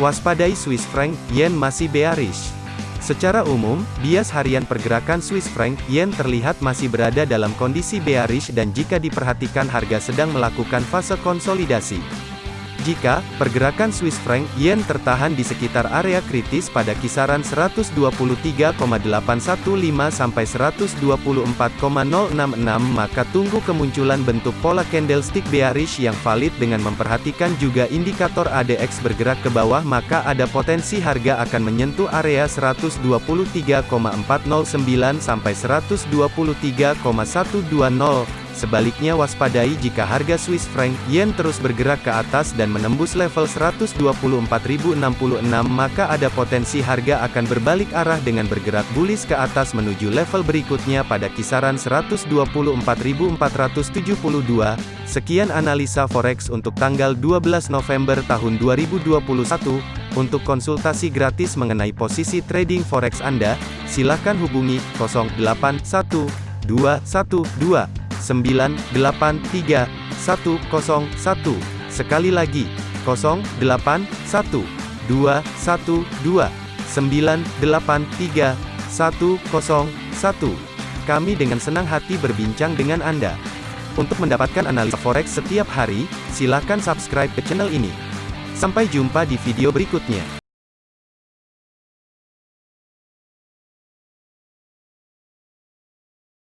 Waspadai Swiss franc yen masih bearish. Secara umum, bias harian pergerakan Swiss franc yen terlihat masih berada dalam kondisi bearish dan jika diperhatikan harga sedang melakukan fase konsolidasi. Jika pergerakan Swiss franc yen tertahan di sekitar area kritis pada kisaran 123,815 sampai 124,066 maka tunggu kemunculan bentuk pola candlestick bearish yang valid dengan memperhatikan juga indikator ADX bergerak ke bawah maka ada potensi harga akan menyentuh area 123,409 sampai 123,120 Sebaliknya waspadai jika harga Swiss franc yen terus bergerak ke atas dan menembus level 124.066 maka ada potensi harga akan berbalik arah dengan bergerak bullish ke atas menuju level berikutnya pada kisaran 124.472. Sekian analisa forex untuk tanggal 12 November tahun 2021. Untuk konsultasi gratis mengenai posisi trading forex Anda, silakan hubungi 081212 983 101. Sekali lagi, 081 212 983 101. Kami dengan senang hati berbincang dengan Anda. Untuk mendapatkan analisa forex setiap hari, silakan subscribe ke channel ini. Sampai jumpa di video berikutnya.